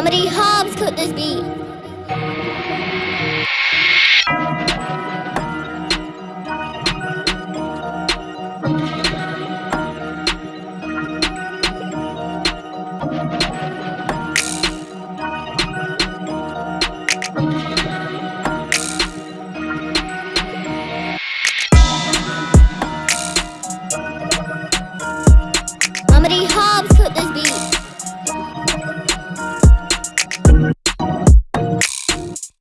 How many hobs could this be?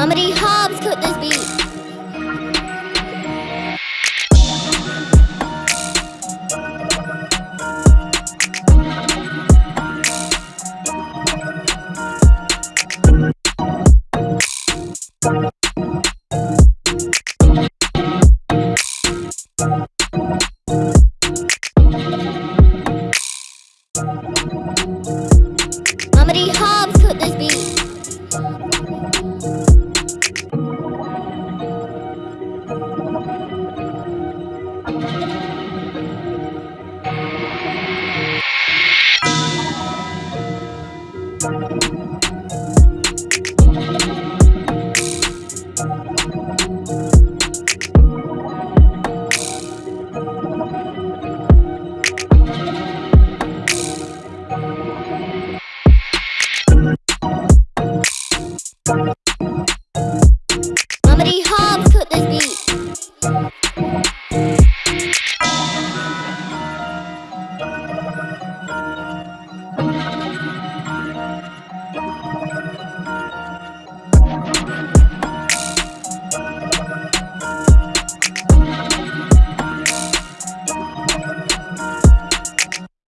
Mama D. Hobbs cooked this beat.